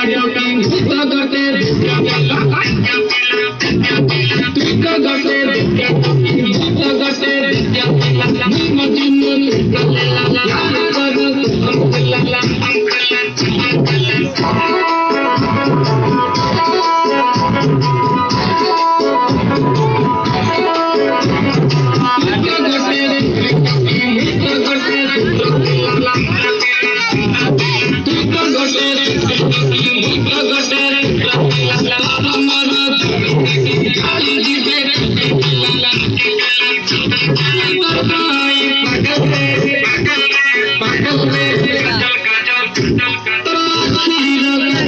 radio Shri Ram